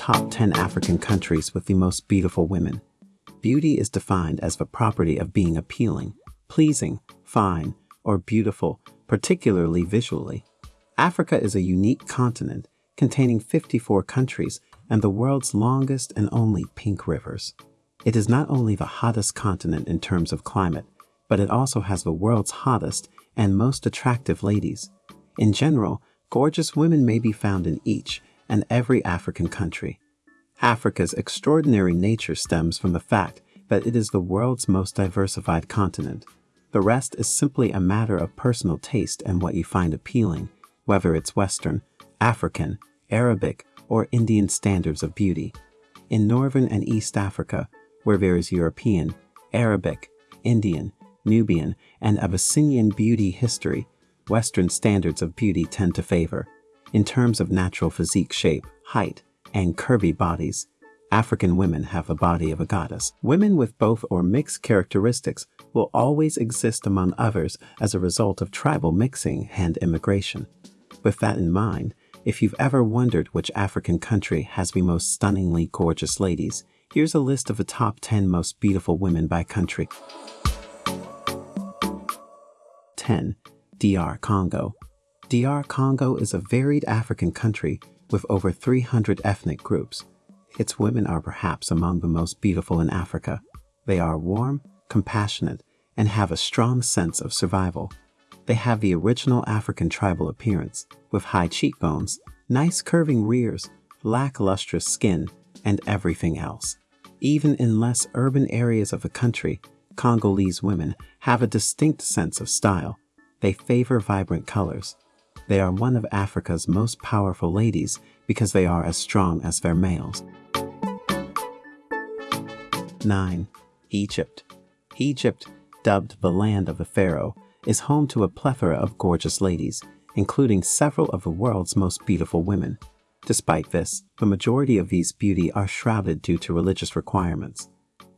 top 10 African countries with the most beautiful women. Beauty is defined as the property of being appealing, pleasing, fine, or beautiful, particularly visually. Africa is a unique continent containing 54 countries and the world's longest and only pink rivers. It is not only the hottest continent in terms of climate, but it also has the world's hottest and most attractive ladies. In general, gorgeous women may be found in each and every African country. Africa's extraordinary nature stems from the fact that it is the world's most diversified continent. The rest is simply a matter of personal taste and what you find appealing, whether it's Western, African, Arabic, or Indian standards of beauty. In Northern and East Africa, where there is European, Arabic, Indian, Nubian, and Abyssinian beauty history, Western standards of beauty tend to favor. In terms of natural physique shape, height, and curvy bodies, African women have the body of a goddess. Women with both or mixed characteristics will always exist among others as a result of tribal mixing and immigration. With that in mind, if you've ever wondered which African country has the most stunningly gorgeous ladies, here's a list of the top 10 most beautiful women by country. 10. DR Congo. DR Congo is a varied African country with over 300 ethnic groups. Its women are perhaps among the most beautiful in Africa. They are warm, compassionate, and have a strong sense of survival. They have the original African tribal appearance, with high cheekbones, nice curving rears, lacklustrous skin, and everything else. Even in less urban areas of the country, Congolese women have a distinct sense of style. They favor vibrant colors. They are one of Africa's most powerful ladies because they are as strong as their males. 9. Egypt. Egypt, dubbed the land of the pharaoh, is home to a plethora of gorgeous ladies, including several of the world's most beautiful women. Despite this, the majority of these beauty are shrouded due to religious requirements.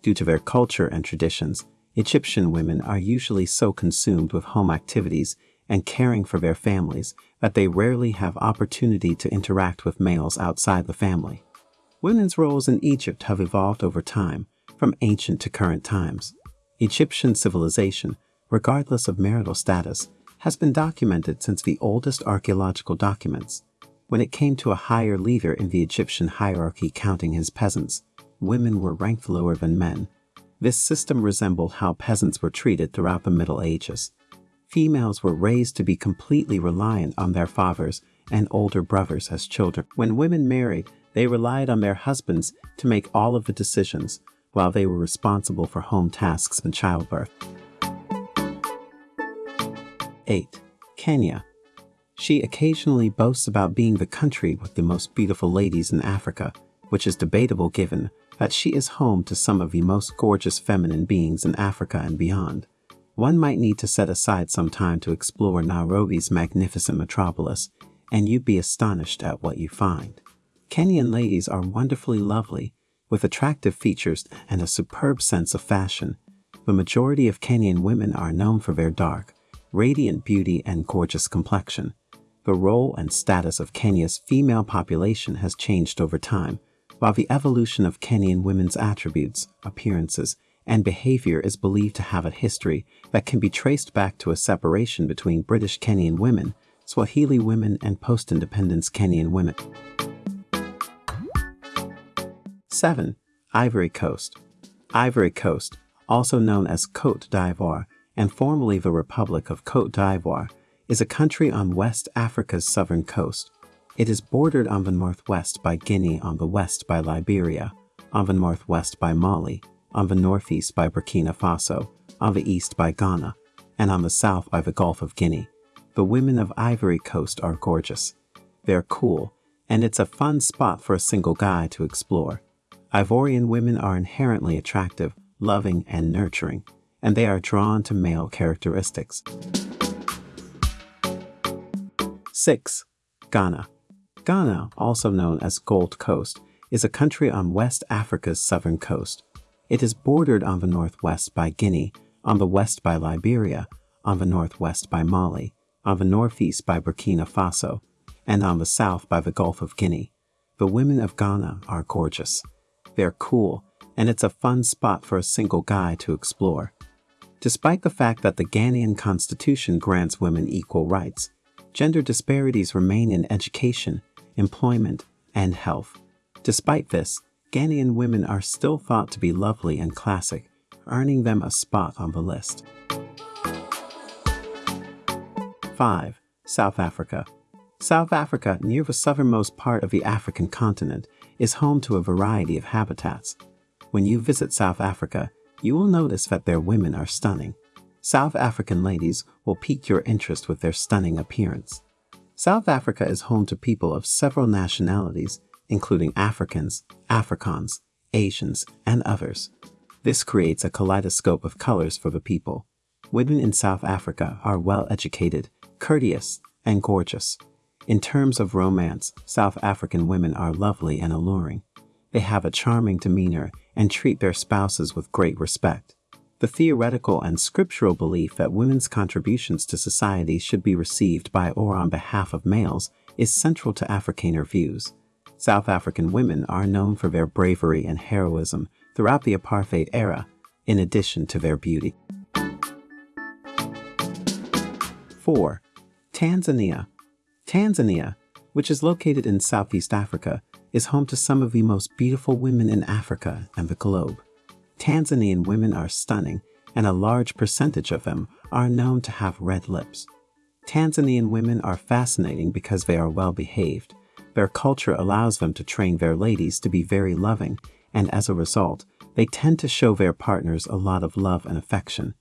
Due to their culture and traditions, Egyptian women are usually so consumed with home activities and caring for their families that they rarely have opportunity to interact with males outside the family. Women's roles in Egypt have evolved over time, from ancient to current times. Egyptian civilization, regardless of marital status, has been documented since the oldest archaeological documents. When it came to a higher leader in the Egyptian hierarchy counting his peasants, women were ranked lower than men. This system resembled how peasants were treated throughout the Middle Ages. Females were raised to be completely reliant on their fathers and older brothers as children. When women married, they relied on their husbands to make all of the decisions, while they were responsible for home tasks and childbirth. 8. Kenya. She occasionally boasts about being the country with the most beautiful ladies in Africa, which is debatable given that she is home to some of the most gorgeous feminine beings in Africa and beyond. One might need to set aside some time to explore Nairobi's magnificent metropolis, and you'd be astonished at what you find. Kenyan ladies are wonderfully lovely, with attractive features and a superb sense of fashion. The majority of Kenyan women are known for their dark, radiant beauty and gorgeous complexion. The role and status of Kenya's female population has changed over time, while the evolution of Kenyan women's attributes, appearances, and behavior is believed to have a history that can be traced back to a separation between British Kenyan women, Swahili women, and post-independence Kenyan women. 7. Ivory Coast Ivory Coast, also known as Côte d'Ivoire and formerly the Republic of Côte d'Ivoire, is a country on West Africa's southern coast. It is bordered on the northwest by Guinea, on the west by Liberia, on the northwest by Mali, on the northeast by Burkina Faso, on the east by Ghana, and on the south by the Gulf of Guinea. The women of Ivory Coast are gorgeous. They're cool, and it's a fun spot for a single guy to explore. Ivorian women are inherently attractive, loving, and nurturing, and they are drawn to male characteristics. 6. Ghana. Ghana, also known as Gold Coast, is a country on West Africa's southern coast. It is bordered on the northwest by Guinea, on the west by Liberia, on the northwest by Mali, on the northeast by Burkina Faso, and on the south by the Gulf of Guinea. the women of Ghana are gorgeous. They're cool, and it's a fun spot for a single guy to explore. Despite the fact that the Ghanaian constitution grants women equal rights, gender disparities remain in education, employment, and health. Despite this, Ghanaian women are still thought to be lovely and classic, earning them a spot on the list. 5. South Africa. South Africa, near the southernmost part of the African continent, is home to a variety of habitats. When you visit South Africa, you will notice that their women are stunning. South African ladies will pique your interest with their stunning appearance. South Africa is home to people of several nationalities, including Africans, Afrikaans, Asians, and others. This creates a kaleidoscope of colors for the people. Women in South Africa are well educated, courteous, and gorgeous. In terms of romance, South African women are lovely and alluring. They have a charming demeanor and treat their spouses with great respect. The theoretical and scriptural belief that women's contributions to society should be received by or on behalf of males is central to Afrikaner views. South African women are known for their bravery and heroism throughout the apartheid era, in addition to their beauty. 4. Tanzania. Tanzania, which is located in Southeast Africa, is home to some of the most beautiful women in Africa and the globe. Tanzanian women are stunning, and a large percentage of them are known to have red lips. Tanzanian women are fascinating because they are well behaved. Their culture allows them to train their ladies to be very loving, and as a result, they tend to show their partners a lot of love and affection.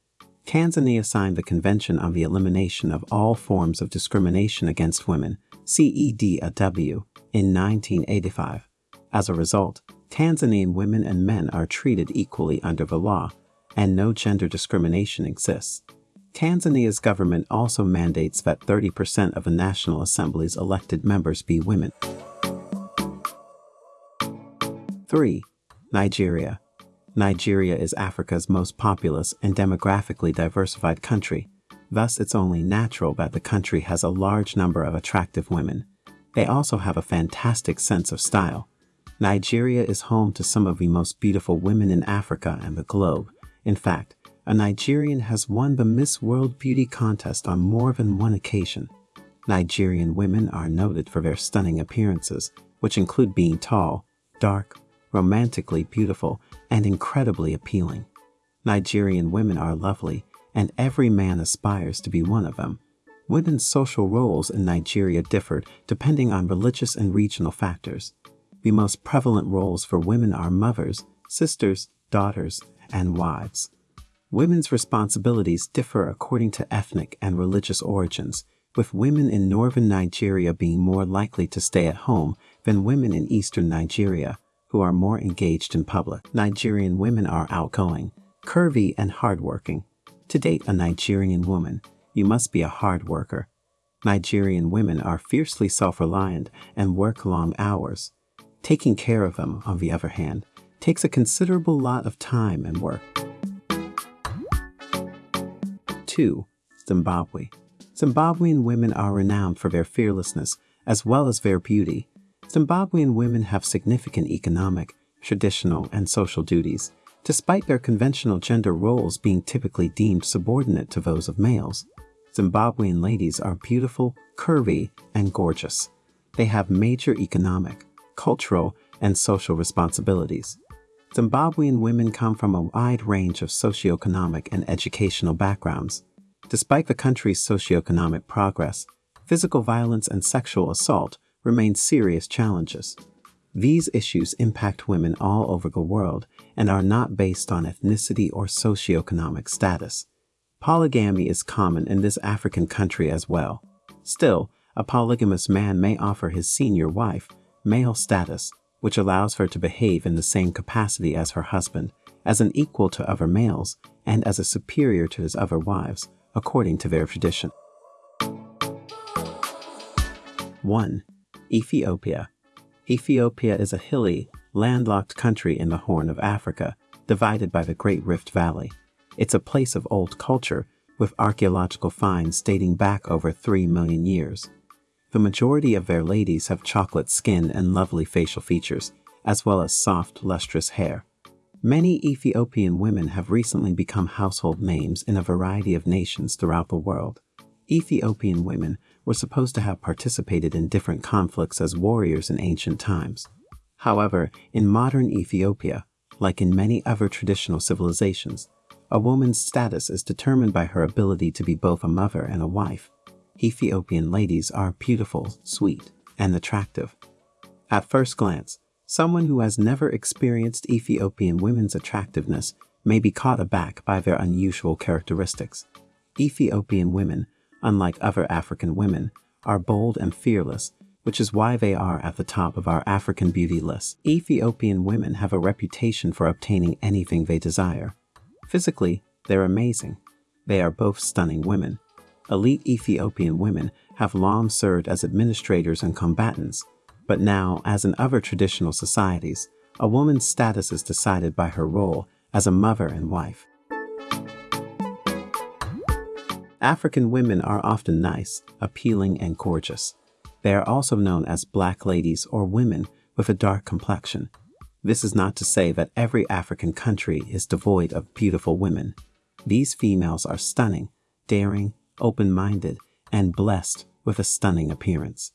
Tanzania signed the Convention on the Elimination of All Forms of Discrimination Against Women, CEDAW, in 1985. As a result, Tanzanian women and men are treated equally under the law, and no gender discrimination exists. Tanzania's government also mandates that 30% of the National Assembly's elected members be women. 3. Nigeria. Nigeria is Africa's most populous and demographically diversified country. Thus, it's only natural that the country has a large number of attractive women. They also have a fantastic sense of style. Nigeria is home to some of the most beautiful women in Africa and the globe. In fact, a Nigerian has won the Miss World Beauty contest on more than one occasion. Nigerian women are noted for their stunning appearances, which include being tall, dark, romantically beautiful, and incredibly appealing. Nigerian women are lovely, and every man aspires to be one of them. Women's social roles in Nigeria differed depending on religious and regional factors the most prevalent roles for women are mothers, sisters, daughters, and wives. Women's responsibilities differ according to ethnic and religious origins, with women in northern Nigeria being more likely to stay at home than women in eastern Nigeria, who are more engaged in public. Nigerian women are outgoing, curvy, and hardworking. To date a Nigerian woman, you must be a hard worker. Nigerian women are fiercely self-reliant and work long hours. Taking care of them, on the other hand, takes a considerable lot of time and work. 2. Zimbabwe. Zimbabwean women are renowned for their fearlessness as well as their beauty. Zimbabwean women have significant economic, traditional, and social duties, despite their conventional gender roles being typically deemed subordinate to those of males. Zimbabwean ladies are beautiful, curvy, and gorgeous. They have major economic, cultural, and social responsibilities. Zimbabwean women come from a wide range of socioeconomic and educational backgrounds. Despite the country's socioeconomic progress, physical violence and sexual assault remain serious challenges. These issues impact women all over the world and are not based on ethnicity or socioeconomic status. Polygamy is common in this African country as well. Still, a polygamous man may offer his senior wife male status, which allows her to behave in the same capacity as her husband, as an equal to other males, and as a superior to his other wives, according to their tradition. 1. Ethiopia Ethiopia is a hilly, landlocked country in the Horn of Africa, divided by the Great Rift Valley. It's a place of old culture, with archaeological finds dating back over 3 million years. The majority of their ladies have chocolate skin and lovely facial features, as well as soft, lustrous hair. Many Ethiopian women have recently become household names in a variety of nations throughout the world. Ethiopian women were supposed to have participated in different conflicts as warriors in ancient times. However, in modern Ethiopia, like in many other traditional civilizations, a woman's status is determined by her ability to be both a mother and a wife. Ethiopian ladies are beautiful, sweet, and attractive. At first glance, someone who has never experienced Ethiopian women's attractiveness may be caught aback by their unusual characteristics. Ethiopian women, unlike other African women, are bold and fearless, which is why they are at the top of our African beauty list. Ethiopian women have a reputation for obtaining anything they desire. Physically, they're amazing. They are both stunning women. Elite Ethiopian women have long served as administrators and combatants, but now, as in other traditional societies, a woman's status is decided by her role as a mother and wife. African women are often nice, appealing, and gorgeous. They are also known as black ladies or women with a dark complexion. This is not to say that every African country is devoid of beautiful women. These females are stunning, daring, open-minded, and blessed with a stunning appearance.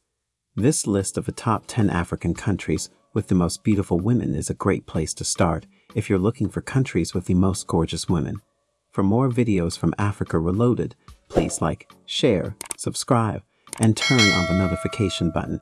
This list of the top 10 African countries with the most beautiful women is a great place to start if you're looking for countries with the most gorgeous women. For more videos from Africa Reloaded, please like, share, subscribe, and turn on the notification button.